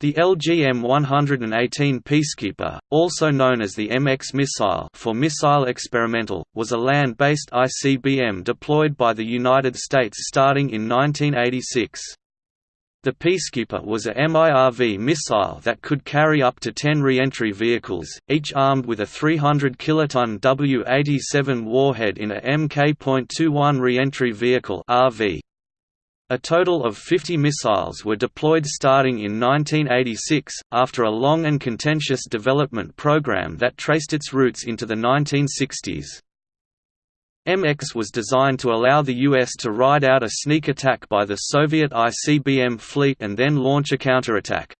The LGM-118 Peacekeeper, also known as the MX missile for Missile Experimental, was a land-based ICBM deployed by the United States starting in 1986. The Peacekeeper was a MIRV missile that could carry up to 10 re-entry vehicles, each armed with a 300 kiloton W-87 warhead in a Mk.21 re-entry vehicle RV. A total of 50 missiles were deployed starting in 1986, after a long and contentious development program that traced its roots into the 1960s. MX was designed to allow the US to ride out a sneak attack by the Soviet ICBM fleet and then launch a counterattack.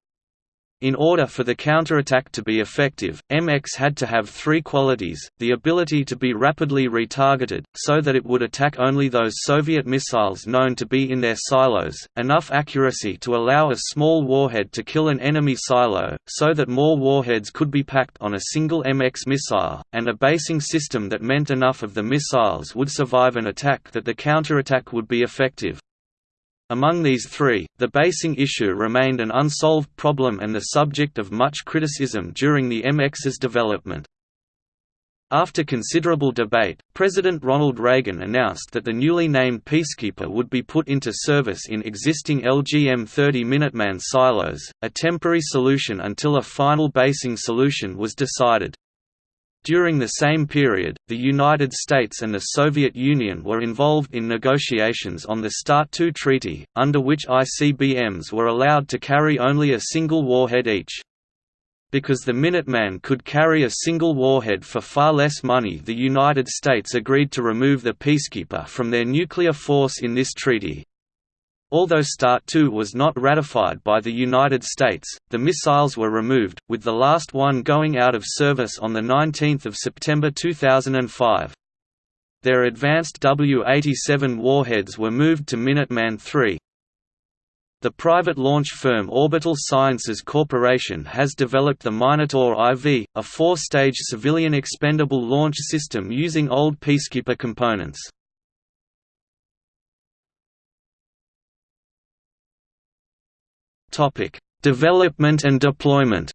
In order for the counterattack to be effective, MX had to have three qualities, the ability to be rapidly retargeted, so that it would attack only those Soviet missiles known to be in their silos, enough accuracy to allow a small warhead to kill an enemy silo, so that more warheads could be packed on a single MX missile, and a basing system that meant enough of the missiles would survive an attack that the counterattack would be effective. Among these three, the basing issue remained an unsolved problem and the subject of much criticism during the MX's development. After considerable debate, President Ronald Reagan announced that the newly named Peacekeeper would be put into service in existing LGM-30 Minuteman silos, a temporary solution until a final basing solution was decided. During the same period, the United States and the Soviet Union were involved in negotiations on the START II treaty, under which ICBMs were allowed to carry only a single warhead each. Because the Minuteman could carry a single warhead for far less money the United States agreed to remove the Peacekeeper from their nuclear force in this treaty. Although START II was not ratified by the United States, the missiles were removed, with the last one going out of service on 19 September 2005. Their advanced W-87 warheads were moved to Minuteman III. The private launch firm Orbital Sciences Corporation has developed the Minotaur IV, a four-stage civilian expendable launch system using old Peacekeeper components. Topic: Development and deployment.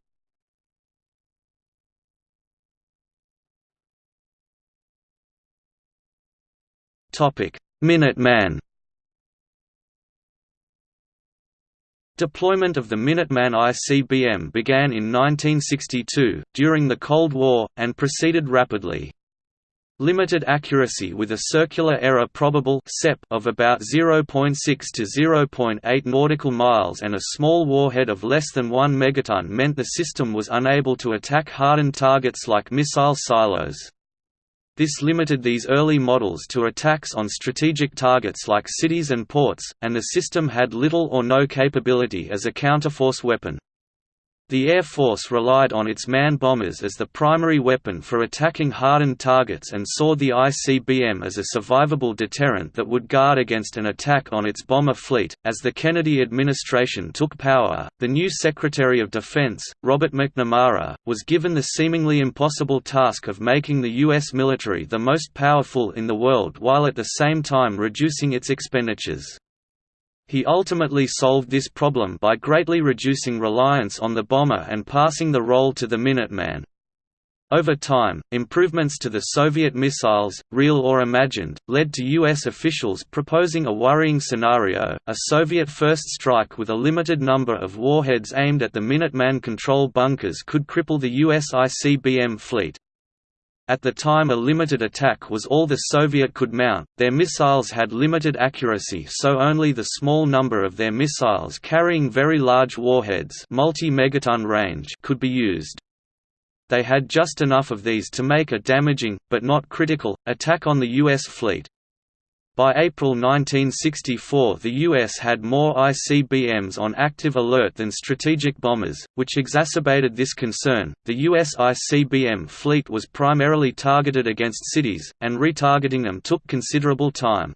Topic: Minuteman. Deployment of the Minuteman ICBM began in 1962, during the Cold War, and proceeded rapidly. Limited accuracy with a circular error probable of about 0.6 to 0.8 nautical miles and a small warhead of less than 1 megaton meant the system was unable to attack hardened targets like missile silos. This limited these early models to attacks on strategic targets like cities and ports, and the system had little or no capability as a counterforce weapon. The Air Force relied on its man-bombers as the primary weapon for attacking hardened targets and saw the ICBM as a survivable deterrent that would guard against an attack on its bomber fleet. As the Kennedy administration took power, the new Secretary of Defense, Robert McNamara, was given the seemingly impossible task of making the U.S. military the most powerful in the world while at the same time reducing its expenditures. He ultimately solved this problem by greatly reducing reliance on the bomber and passing the role to the Minuteman. Over time, improvements to the Soviet missiles, real or imagined, led to U.S. officials proposing a worrying scenario, a Soviet first strike with a limited number of warheads aimed at the Minuteman control bunkers could cripple the U.S. ICBM fleet. At the time a limited attack was all the Soviet could mount, their missiles had limited accuracy so only the small number of their missiles carrying very large warheads multi-megaton range could be used. They had just enough of these to make a damaging, but not critical, attack on the U.S. fleet. By April 1964 the U.S. had more ICBMs on active alert than strategic bombers, which exacerbated this concern. The U.S. ICBM fleet was primarily targeted against cities, and retargeting them took considerable time.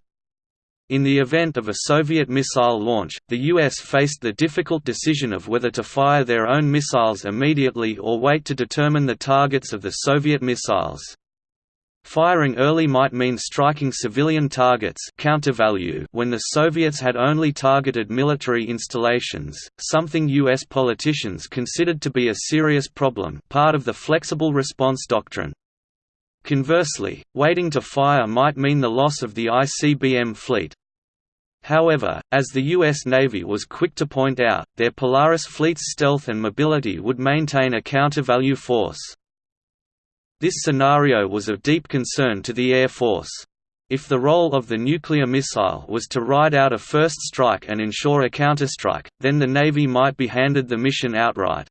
In the event of a Soviet missile launch, the U.S. faced the difficult decision of whether to fire their own missiles immediately or wait to determine the targets of the Soviet missiles. Firing early might mean striking civilian targets countervalue when the Soviets had only targeted military installations, something U.S. politicians considered to be a serious problem part of the flexible response doctrine. Conversely, waiting to fire might mean the loss of the ICBM fleet. However, as the U.S. Navy was quick to point out, their Polaris fleet's stealth and mobility would maintain a countervalue force. This scenario was of deep concern to the Air Force. If the role of the nuclear missile was to ride out a first strike and ensure a counterstrike, then the Navy might be handed the mission outright.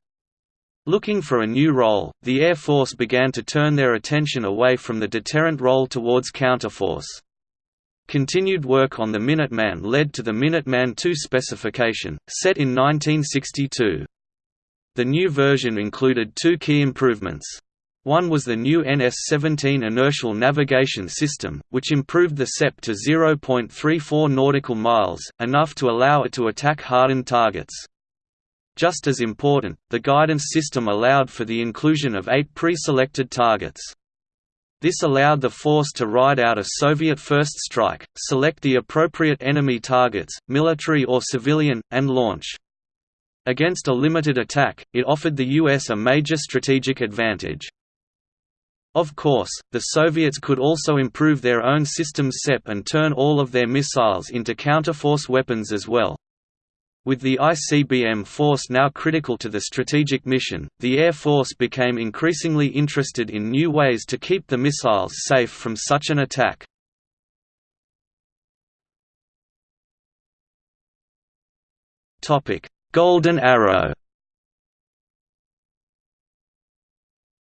Looking for a new role, the Air Force began to turn their attention away from the deterrent role towards counterforce. Continued work on the Minuteman led to the Minuteman II specification, set in 1962. The new version included two key improvements. One was the new NS-17 inertial navigation system, which improved the CEP to 0.34 nautical miles, enough to allow it to attack hardened targets. Just as important, the guidance system allowed for the inclusion of eight pre-selected targets. This allowed the force to ride out a Soviet first strike, select the appropriate enemy targets, military or civilian, and launch. Against a limited attack, it offered the US a major strategic advantage. Of course, the Soviets could also improve their own system's CEP and turn all of their missiles into counterforce weapons as well. With the ICBM force now critical to the strategic mission, the Air Force became increasingly interested in new ways to keep the missiles safe from such an attack. Golden Arrow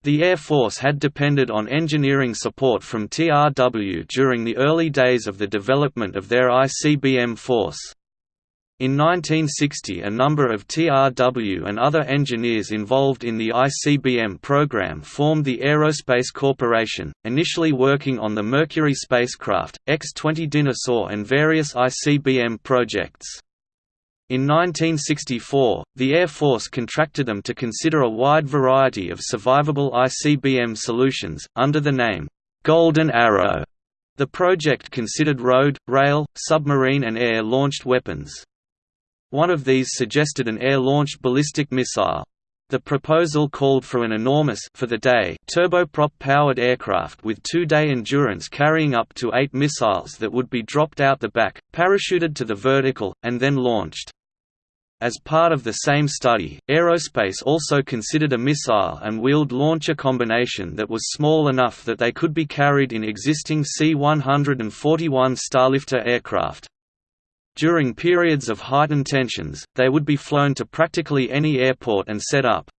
The Air Force had depended on engineering support from TRW during the early days of the development of their ICBM force. In 1960 a number of TRW and other engineers involved in the ICBM program formed the Aerospace Corporation, initially working on the Mercury spacecraft, X-20 Dyna-Soar and various ICBM projects. In 1964, the Air Force contracted them to consider a wide variety of survivable ICBM solutions, under the name, Golden Arrow. The project considered road, rail, submarine and air-launched weapons. One of these suggested an air-launched ballistic missile. The proposal called for an enormous for the day turboprop-powered aircraft with two-day endurance carrying up to eight missiles that would be dropped out the back, parachuted to the vertical, and then launched. As part of the same study, Aerospace also considered a missile and wheeled launcher combination that was small enough that they could be carried in existing C-141 Starlifter aircraft. During periods of heightened tensions, they would be flown to practically any airport and set up.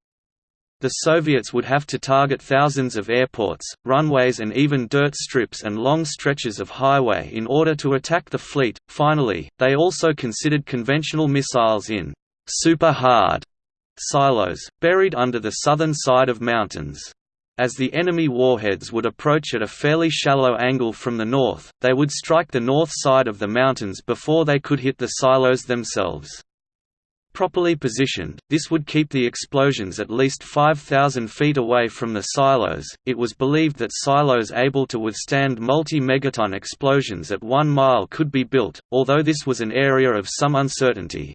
The Soviets would have to target thousands of airports, runways and even dirt strips and long stretches of highway in order to attack the fleet. Finally, they also considered conventional missiles in super hard silos, buried under the southern side of mountains. As the enemy warheads would approach at a fairly shallow angle from the north, they would strike the north side of the mountains before they could hit the silos themselves. Properly positioned, this would keep the explosions at least 5,000 feet away from the silos. It was believed that silos able to withstand multi megaton explosions at one mile could be built, although this was an area of some uncertainty.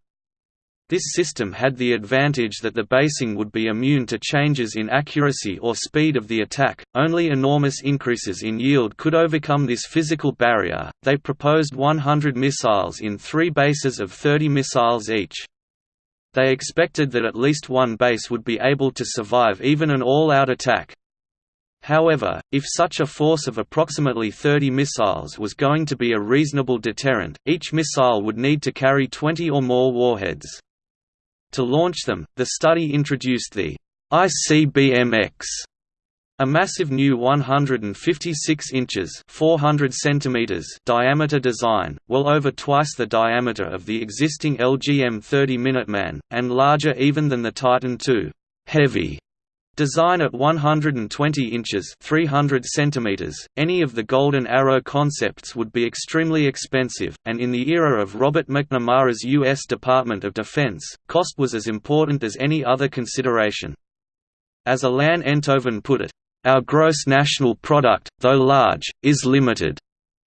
This system had the advantage that the basing would be immune to changes in accuracy or speed of the attack, only enormous increases in yield could overcome this physical barrier. They proposed 100 missiles in three bases of 30 missiles each. They expected that at least one base would be able to survive even an all-out attack. However, if such a force of approximately 30 missiles was going to be a reasonable deterrent, each missile would need to carry 20 or more warheads. To launch them, the study introduced the ICBMX, a massive new 156 inches 400 centimeters diameter design, well over twice the diameter of the existing LGM-30 Minuteman, and larger even than the Titan II heavy design at 120 inches 300 centimeters. .Any of the Golden Arrow concepts would be extremely expensive, and in the era of Robert McNamara's U.S. Department of Defense, cost was as important as any other consideration. As Alain Enthoven put it, Our gross national product, though large, is limited.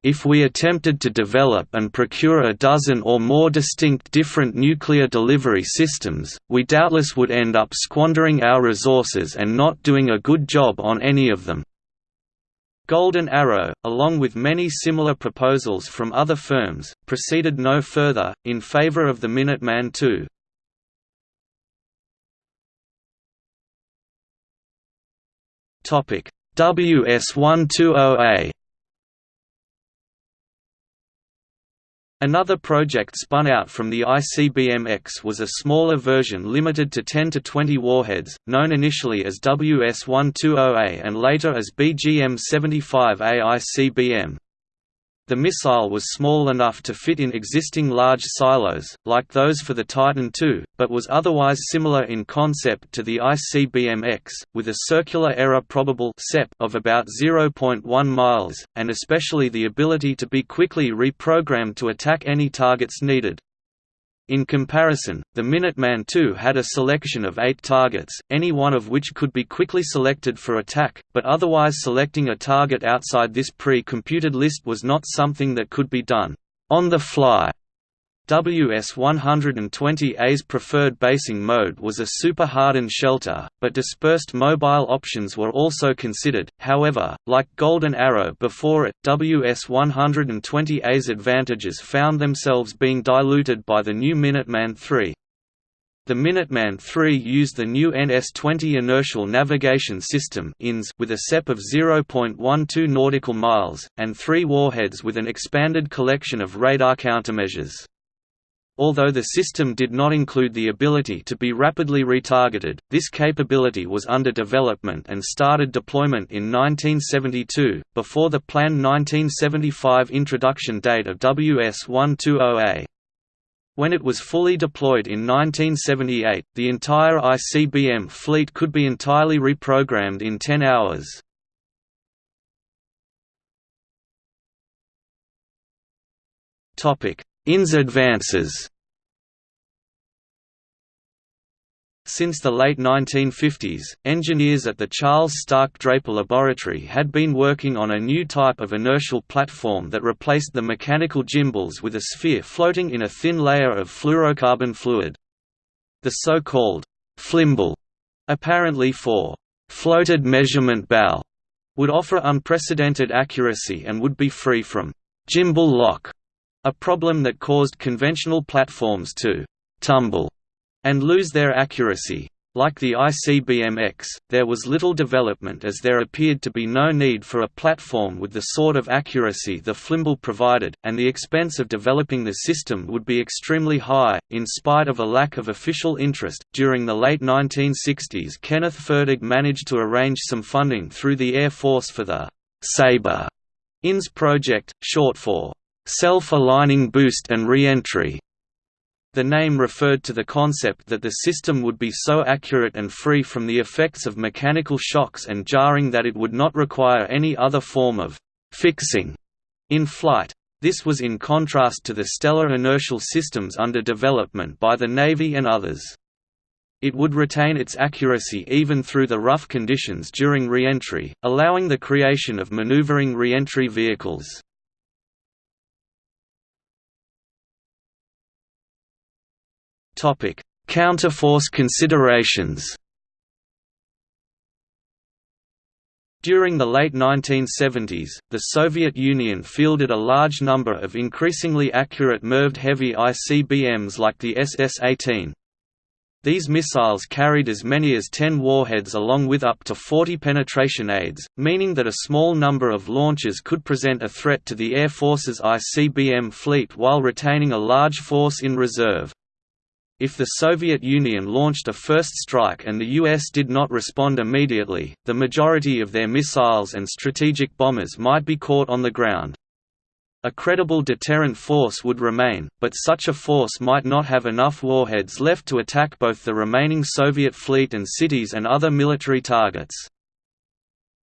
If we attempted to develop and procure a dozen or more distinct different nuclear delivery systems, we doubtless would end up squandering our resources and not doing a good job on any of them. Golden Arrow, along with many similar proposals from other firms, proceeded no further, in favor of the Minuteman II. WS-120A Another project spun out from the ICBM-X was a smaller version limited to 10 to 20 warheads, known initially as WS-120A and later as BGM-75A ICBM. The missile was small enough to fit in existing large silos, like those for the Titan II, but was otherwise similar in concept to the ICBM-X, with a circular error probable of about 0.1 miles, and especially the ability to be quickly reprogrammed to attack any targets needed. In comparison, the Minuteman II had a selection of eight targets, any one of which could be quickly selected for attack, but otherwise selecting a target outside this pre-computed list was not something that could be done on the fly. WS-120A's preferred basing mode was a super-hardened shelter, but dispersed mobile options were also considered, however, like Golden Arrow before it, WS-120A's advantages found themselves being diluted by the new Minuteman III. The Minuteman III used the new NS-20 inertial navigation system INS with a CEP of 0.12 nautical miles, and three warheads with an expanded collection of radar countermeasures. Although the system did not include the ability to be rapidly retargeted, this capability was under development and started deployment in 1972, before the planned 1975 introduction date of WS-120A. When it was fully deployed in 1978, the entire ICBM fleet could be entirely reprogrammed in 10 hours. Topic: INS advances Since the late 1950s, engineers at the Charles Stark Draper Laboratory had been working on a new type of inertial platform that replaced the mechanical gimbals with a sphere floating in a thin layer of fluorocarbon fluid. The so-called FLIMBAL, apparently for floated measurement bal, would offer unprecedented accuracy and would be free from gimbal lock a problem that caused conventional platforms to «tumble» and lose their accuracy. Like the ICBM-X, there was little development as there appeared to be no need for a platform with the sort of accuracy the FLIMBAL provided, and the expense of developing the system would be extremely high. In spite of a lack of official interest, during the late 1960s Kenneth Fertig managed to arrange some funding through the Air Force for the Sabre INS project, short for self-aligning boost and re-entry. The name referred to the concept that the system would be so accurate and free from the effects of mechanical shocks and jarring that it would not require any other form of «fixing» in flight. This was in contrast to the stellar inertial systems under development by the Navy and others. It would retain its accuracy even through the rough conditions during re-entry, allowing the creation of maneuvering re-entry vehicles. Topic: Counterforce considerations. During the late 1970s, the Soviet Union fielded a large number of increasingly accurate MIRVed heavy ICBMs like the SS-18. These missiles carried as many as 10 warheads along with up to 40 penetration aids, meaning that a small number of launches could present a threat to the Air Force's ICBM fleet while retaining a large force in reserve. If the Soviet Union launched a first strike and the US did not respond immediately, the majority of their missiles and strategic bombers might be caught on the ground. A credible deterrent force would remain, but such a force might not have enough warheads left to attack both the remaining Soviet fleet and cities and other military targets.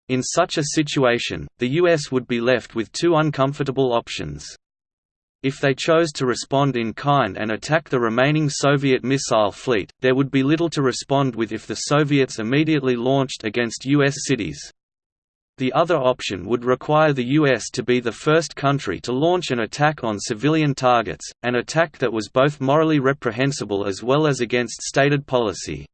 In such a situation, the US would be left with two uncomfortable options. If they chose to respond in kind and attack the remaining Soviet missile fleet, there would be little to respond with if the Soviets immediately launched against U.S. cities. The other option would require the US to be the first country to launch an attack on civilian targets, an attack that was both morally reprehensible as well as against stated policy.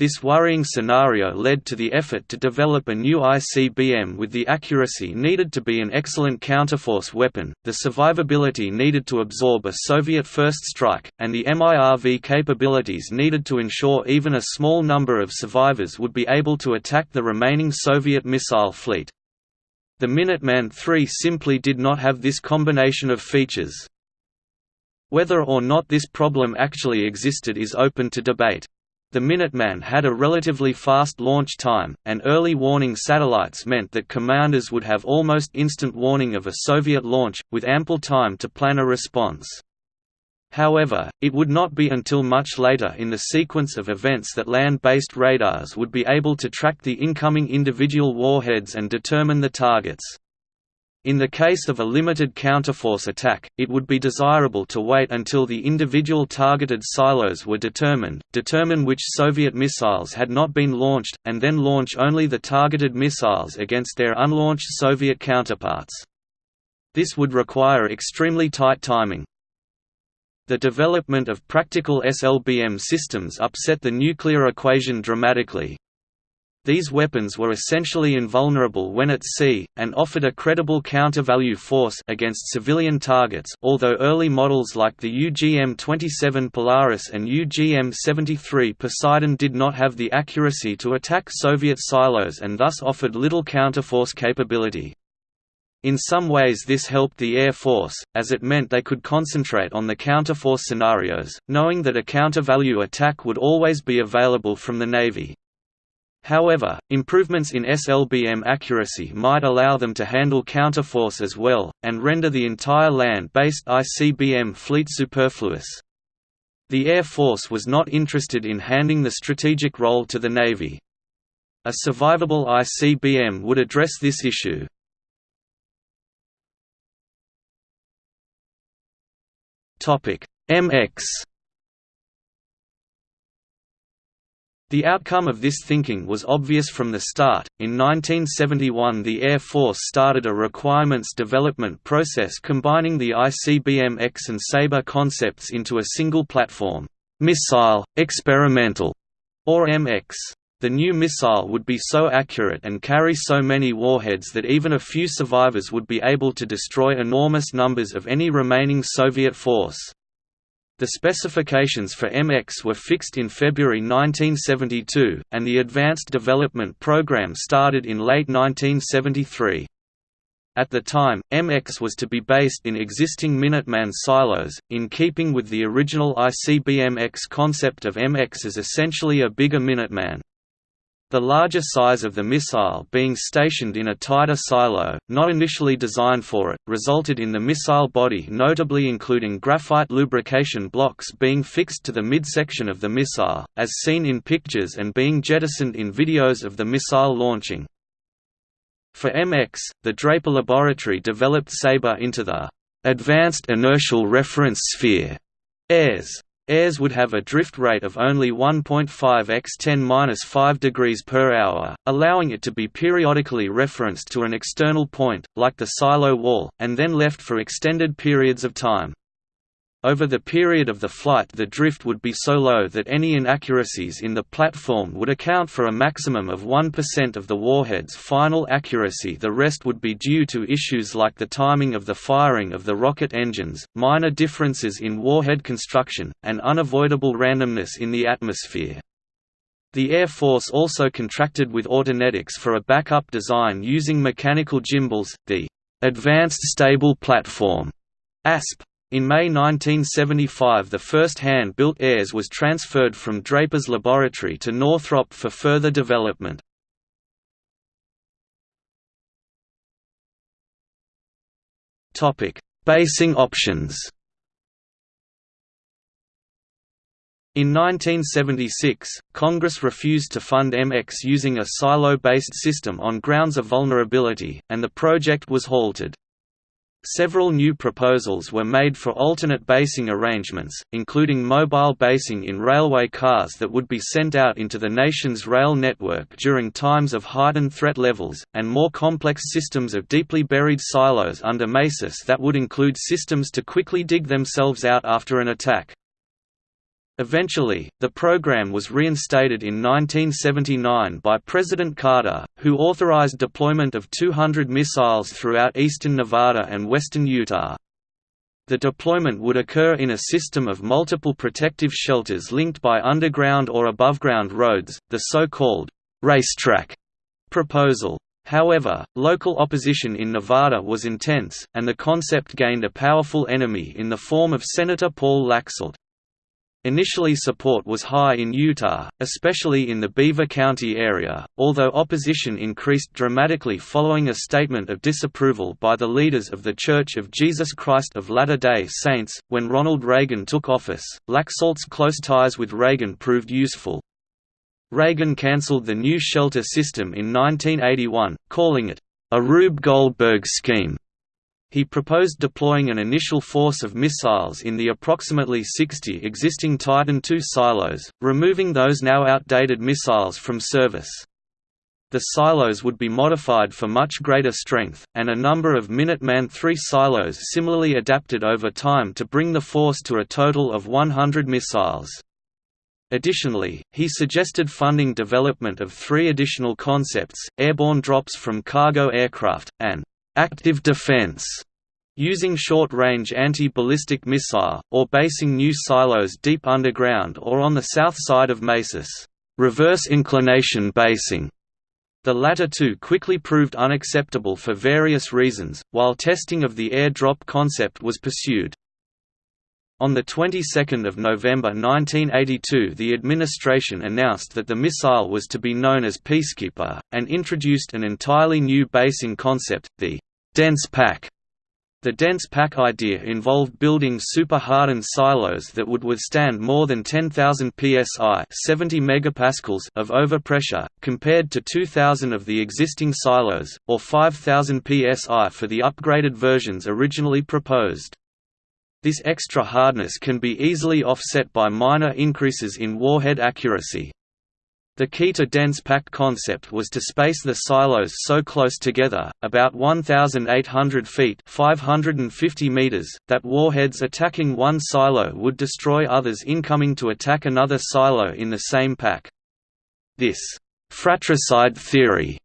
This worrying scenario led to the effort to develop a new ICBM with the accuracy needed to be an excellent counterforce weapon, the survivability needed to absorb a Soviet first strike, and the MIRV capabilities needed to ensure even a small number of survivors would be able to attack the remaining Soviet missile fleet. The Minuteman III simply did not have this combination of features. Whether or not this problem actually existed is open to debate. The Minuteman had a relatively fast launch time, and early warning satellites meant that commanders would have almost instant warning of a Soviet launch, with ample time to plan a response. However, it would not be until much later in the sequence of events that land-based radars would be able to track the incoming individual warheads and determine the targets. In the case of a limited counterforce attack, it would be desirable to wait until the individual targeted silos were determined, determine which Soviet missiles had not been launched, and then launch only the targeted missiles against their unlaunched Soviet counterparts. This would require extremely tight timing. The development of practical SLBM systems upset the nuclear equation dramatically, these weapons were essentially invulnerable when at sea, and offered a credible counter-value force against civilian targets although early models like the UGM-27 Polaris and UGM-73 Poseidon did not have the accuracy to attack Soviet silos and thus offered little counterforce capability. In some ways this helped the Air Force, as it meant they could concentrate on the counterforce scenarios, knowing that a counter-value attack would always be available from the Navy. However, improvements in SLBM accuracy might allow them to handle counterforce as well, and render the entire land-based ICBM fleet superfluous. The Air Force was not interested in handing the strategic role to the Navy. A survivable ICBM would address this issue. MX The outcome of this thinking was obvious from the start. In 1971, the Air Force started a requirements development process combining the ICBM X and Sabre concepts into a single platform, Missile Experimental, or MX. The new missile would be so accurate and carry so many warheads that even a few survivors would be able to destroy enormous numbers of any remaining Soviet force. The specifications for MX were fixed in February 1972, and the advanced development program started in late 1973. At the time, MX was to be based in existing Minuteman silos, in keeping with the original ICBM-X concept of MX as essentially a bigger Minuteman. The larger size of the missile being stationed in a tighter silo, not initially designed for it, resulted in the missile body notably including graphite lubrication blocks being fixed to the midsection of the missile, as seen in pictures and being jettisoned in videos of the missile launching. For MX, the Draper Laboratory developed Sabre into the Advanced Inertial Reference Sphere AIRS Airs would have a drift rate of only 1.5 x 10-5 degrees per hour, allowing it to be periodically referenced to an external point, like the silo wall, and then left for extended periods of time. Over the period of the flight the drift would be so low that any inaccuracies in the platform would account for a maximum of 1% of the warhead's final accuracy the rest would be due to issues like the timing of the firing of the rocket engines, minor differences in warhead construction, and unavoidable randomness in the atmosphere. The Air Force also contracted with Autonetics for a backup design using mechanical gimbals, the Advanced Stable Platform ASP in May 1975 the first hand-built AIRS was transferred from Draper's laboratory to Northrop for further development. Basing options In 1976, Congress refused to fund MX using a silo-based system on grounds of vulnerability, and the project was halted. Several new proposals were made for alternate basing arrangements, including mobile basing in railway cars that would be sent out into the nation's rail network during times of heightened threat levels, and more complex systems of deeply buried silos under mesas that would include systems to quickly dig themselves out after an attack. Eventually, the program was reinstated in 1979 by President Carter, who authorized deployment of 200 missiles throughout eastern Nevada and western Utah. The deployment would occur in a system of multiple protective shelters linked by underground or aboveground roads, the so-called racetrack proposal. However, local opposition in Nevada was intense, and the concept gained a powerful enemy in the form of Senator Paul Laxalt. Initially support was high in Utah, especially in the Beaver County area, although opposition increased dramatically following a statement of disapproval by the leaders of The Church of Jesus Christ of Latter-day Saints. When Ronald Reagan took office, Laxalt's close ties with Reagan proved useful. Reagan cancelled the new shelter system in 1981, calling it a Rube Goldberg scheme he proposed deploying an initial force of missiles in the approximately 60 existing Titan II silos, removing those now outdated missiles from service. The silos would be modified for much greater strength, and a number of Minuteman III silos similarly adapted over time to bring the force to a total of 100 missiles. Additionally, he suggested funding development of three additional concepts, airborne drops from cargo aircraft, and active defense using short-range anti-ballistic missile, or basing new silos deep underground or on the south side of mesas reverse inclination basing. The latter two quickly proved unacceptable for various reasons, while testing of the air drop concept was pursued. On the 22nd of November 1982 the administration announced that the missile was to be known as Peacekeeper, and introduced an entirely new basing concept, the dense pack. The dense pack idea involved building super-hardened silos that would withstand more than 10,000 psi 70 megapascals of overpressure, compared to 2,000 of the existing silos, or 5,000 psi for the upgraded versions originally proposed. This extra hardness can be easily offset by minor increases in warhead accuracy. The key to dense pack concept was to space the silos so close together, about 1,800 feet 550 meters, that warheads attacking one silo would destroy others incoming to attack another silo in the same pack. This «fratricide theory»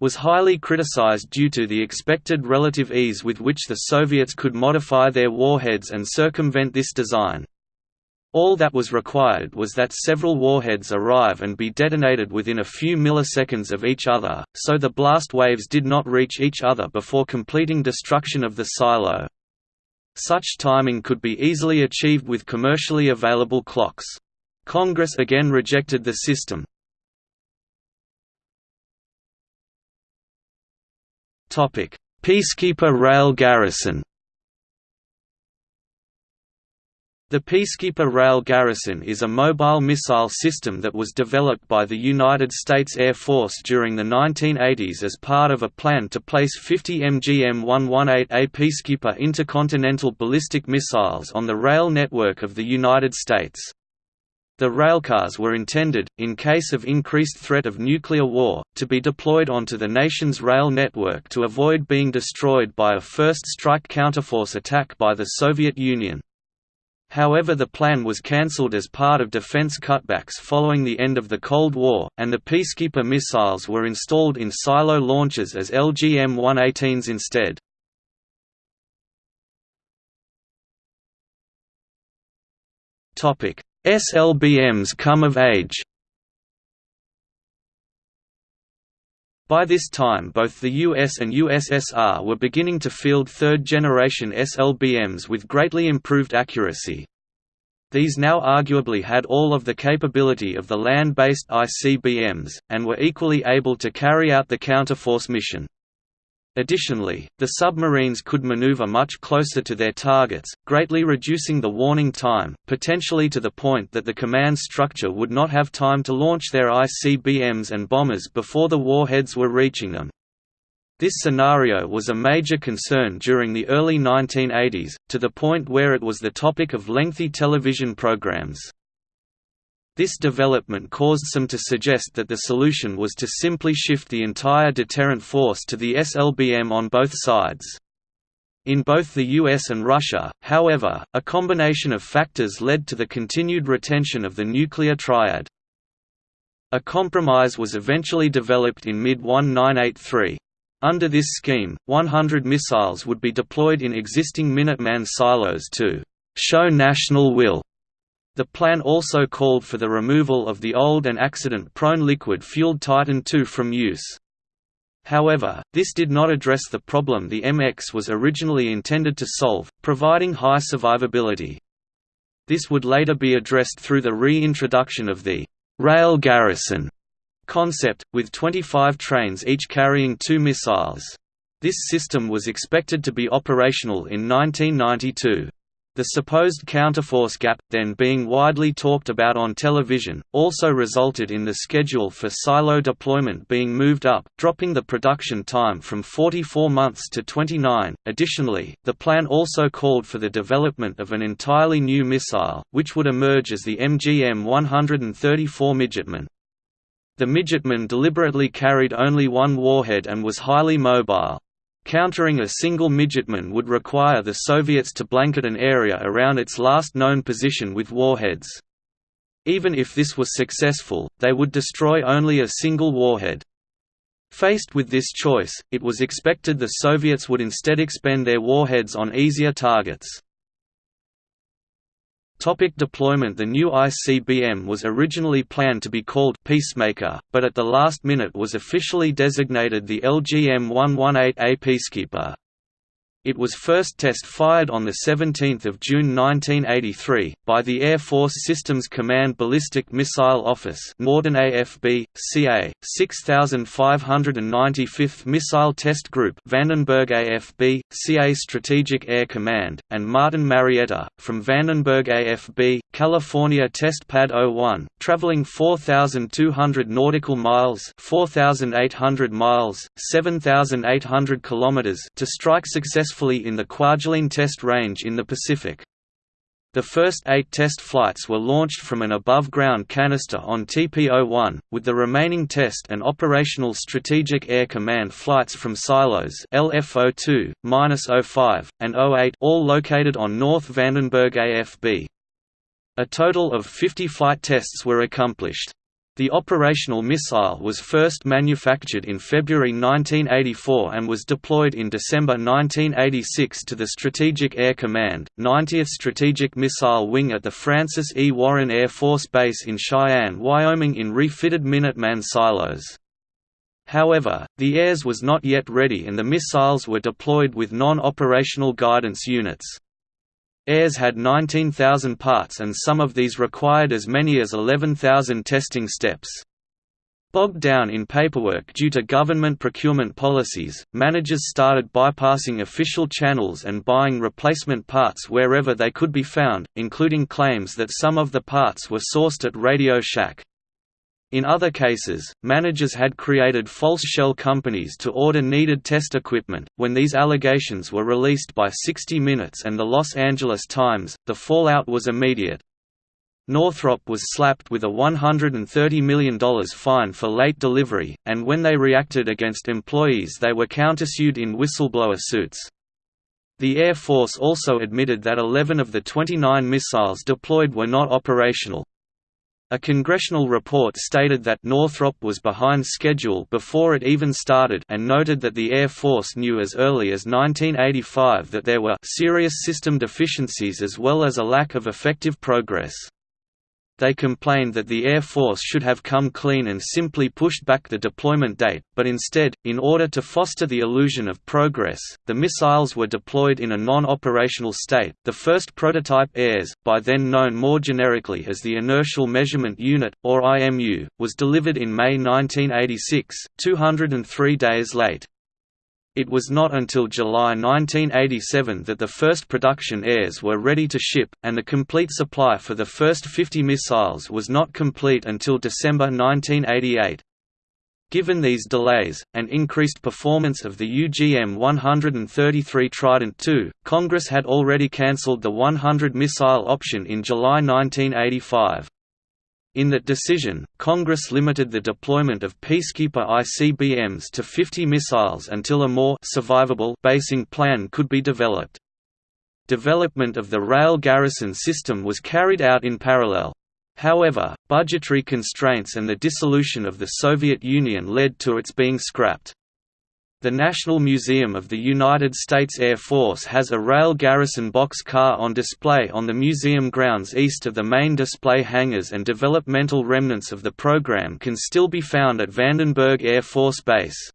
was highly criticized due to the expected relative ease with which the Soviets could modify their warheads and circumvent this design. All that was required was that several warheads arrive and be detonated within a few milliseconds of each other, so the blast waves did not reach each other before completing destruction of the silo. Such timing could be easily achieved with commercially available clocks. Congress again rejected the system. Peacekeeper rail garrison The Peacekeeper Rail Garrison is a mobile missile system that was developed by the United States Air Force during the 1980s as part of a plan to place 50 MGM-118A Peacekeeper intercontinental ballistic missiles on the rail network of the United States. The railcars were intended, in case of increased threat of nuclear war, to be deployed onto the nation's rail network to avoid being destroyed by a first strike counterforce attack by the Soviet Union. However the plan was cancelled as part of defense cutbacks following the end of the Cold War, and the Peacekeeper missiles were installed in silo launchers as LGM-118s instead. SLBMs come of age By this time both the US and USSR were beginning to field third-generation SLBMs with greatly improved accuracy. These now arguably had all of the capability of the land-based ICBMs, and were equally able to carry out the counterforce mission. Additionally, the submarines could maneuver much closer to their targets, greatly reducing the warning time, potentially to the point that the command structure would not have time to launch their ICBMs and bombers before the warheads were reaching them. This scenario was a major concern during the early 1980s, to the point where it was the topic of lengthy television programs. This development caused some to suggest that the solution was to simply shift the entire deterrent force to the SLBM on both sides. In both the US and Russia, however, a combination of factors led to the continued retention of the nuclear triad. A compromise was eventually developed in mid-1983. Under this scheme, 100 missiles would be deployed in existing Minuteman silos to show national will. The plan also called for the removal of the old and accident-prone liquid-fueled Titan II from use. However, this did not address the problem the MX was originally intended to solve, providing high survivability. This would later be addressed through the reintroduction of the rail garrison concept, with 25 trains each carrying two missiles. This system was expected to be operational in 1992. The supposed counterforce gap, then being widely talked about on television, also resulted in the schedule for silo deployment being moved up, dropping the production time from 44 months to 29. Additionally, the plan also called for the development of an entirely new missile, which would emerge as the MGM 134 Midgetman. The Midgetman deliberately carried only one warhead and was highly mobile. Countering a single Midgetman would require the Soviets to blanket an area around its last known position with warheads. Even if this was successful, they would destroy only a single warhead. Faced with this choice, it was expected the Soviets would instead expend their warheads on easier targets. Topic deployment The new ICBM was originally planned to be called Peacemaker, but at the last minute was officially designated the LGM-118A Peacekeeper. It was first test-fired on 17 June 1983, by the Air Force Systems Command Ballistic Missile Office Norton AFB, CA, 6595th Missile Test Group Vandenberg AFB, CA Strategic Air Command, and Martin Marietta, from Vandenberg AFB, California Test Pad 01, traveling 4,200 nautical miles 4,800 miles, 7,800 kilometers to strike successfully successfully in the Kwajalein Test Range in the Pacific. The first eight test flights were launched from an above-ground canister on TP-01, with the remaining test and operational Strategic Air Command flights from silos LF-02, -05, and 08 all located on North Vandenberg AFB. A total of 50 flight tests were accomplished. The operational missile was first manufactured in February 1984 and was deployed in December 1986 to the Strategic Air Command, 90th Strategic Missile Wing at the Francis E. Warren Air Force Base in Cheyenne, Wyoming in refitted Minuteman silos. However, the AIRS was not yet ready and the missiles were deployed with non-operational guidance units. AIRS had 19,000 parts and some of these required as many as 11,000 testing steps. Bogged down in paperwork due to government procurement policies, managers started bypassing official channels and buying replacement parts wherever they could be found, including claims that some of the parts were sourced at Radio Shack. In other cases, managers had created false shell companies to order needed test equipment. When these allegations were released by 60 Minutes and the Los Angeles Times, the fallout was immediate. Northrop was slapped with a $130 million fine for late delivery, and when they reacted against employees, they were countersued in whistleblower suits. The Air Force also admitted that 11 of the 29 missiles deployed were not operational. A congressional report stated that Northrop was behind schedule before it even started and noted that the Air Force knew as early as 1985 that there were serious system deficiencies as well as a lack of effective progress. They complained that the Air Force should have come clean and simply pushed back the deployment date, but instead, in order to foster the illusion of progress, the missiles were deployed in a non-operational state. The first prototype AIRS, by then known more generically as the Inertial Measurement Unit, or IMU, was delivered in May 1986, 203 days late. It was not until July 1987 that the first production AIRS were ready to ship, and the complete supply for the first 50 missiles was not complete until December 1988. Given these delays, and increased performance of the UGM-133 Trident II, Congress had already cancelled the 100 missile option in July 1985. In that decision, Congress limited the deployment of Peacekeeper ICBMs to 50 missiles until a more survivable basing plan could be developed. Development of the rail garrison system was carried out in parallel. However, budgetary constraints and the dissolution of the Soviet Union led to its being scrapped. The National Museum of the United States Air Force has a rail garrison box car on display on the museum grounds east of the main display hangars and developmental remnants of the program can still be found at Vandenberg Air Force Base.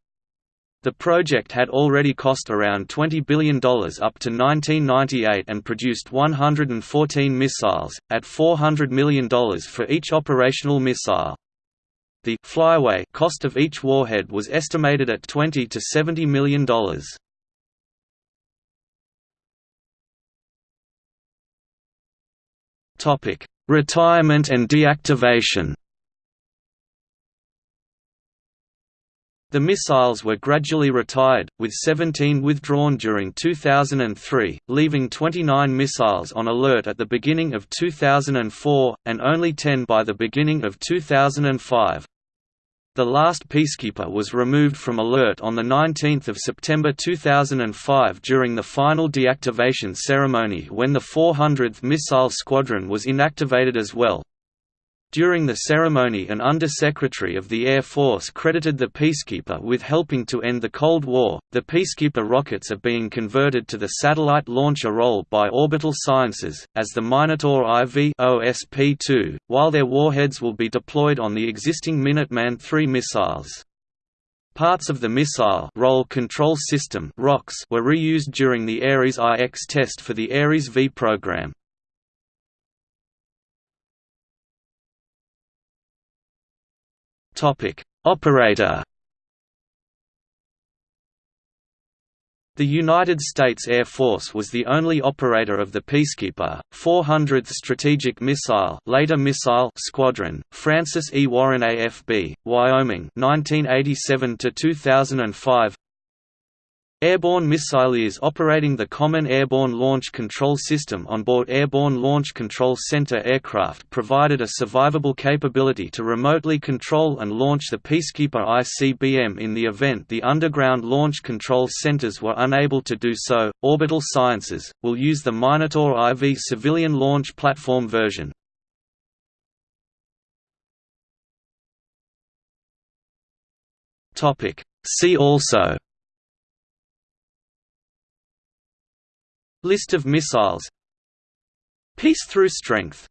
The project had already cost around $20 billion up to 1998 and produced 114 missiles, at $400 million for each operational missile. The flyaway cost of each warhead was estimated at 20 to $70 million. Topic: Retirement and deactivation The missiles were gradually retired, with 17 withdrawn during 2003, leaving 29 missiles on alert at the beginning of 2004, and only 10 by the beginning of 2005. The last Peacekeeper was removed from alert on 19 September 2005 during the final deactivation ceremony when the 400th Missile Squadron was inactivated as well. During the ceremony an Under-Secretary of the Air Force credited the Peacekeeper with helping to end the Cold War. The Peacekeeper rockets are being converted to the satellite launcher role by Orbital Sciences, as the Minotaur IV OSP-2, while their warheads will be deployed on the existing Minuteman III missiles. Parts of the Missile Roll Control System were reused during the Ares I-X test for the Ares V program. Operator. The United States Air Force was the only operator of the Peacekeeper, 400th Strategic Missile, later Missile Squadron, Francis E. Warren AFB, Wyoming, 1987 to 2005. Airborne Missileers operating the Common Airborne Launch Control System on board Airborne Launch Control Center aircraft provided a survivable capability to remotely control and launch the Peacekeeper ICBM in the event the underground launch control centers were unable to do so. Orbital Sciences will use the Minotaur IV civilian launch platform version. Topic See also List of missiles Peace through strength